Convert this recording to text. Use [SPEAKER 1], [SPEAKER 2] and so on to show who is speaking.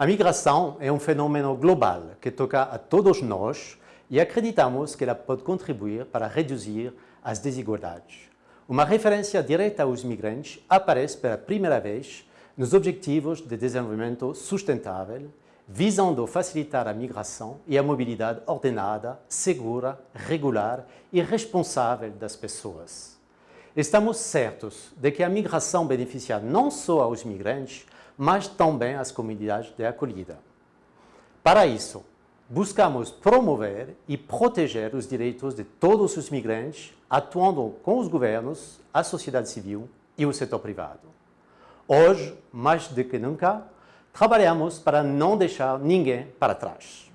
[SPEAKER 1] A migração é um fenômeno global que toca a todos nós e acreditamos que ela pode contribuir para reduzir as desigualdades. Uma referência direta aos migrantes aparece pela primeira vez nos Objetivos de Desenvolvimento Sustentável, visando facilitar a migração e a mobilidade ordenada, segura, regular e responsável das pessoas. Estamos certos de que a migração beneficia não só aos migrantes, mas também às comunidades de acolhida. Para isso, buscamos promover e proteger os direitos de todos os migrantes, atuando com os governos, a sociedade civil e o setor privado. Hoje, mais do que nunca, trabalhamos para não deixar ninguém para trás.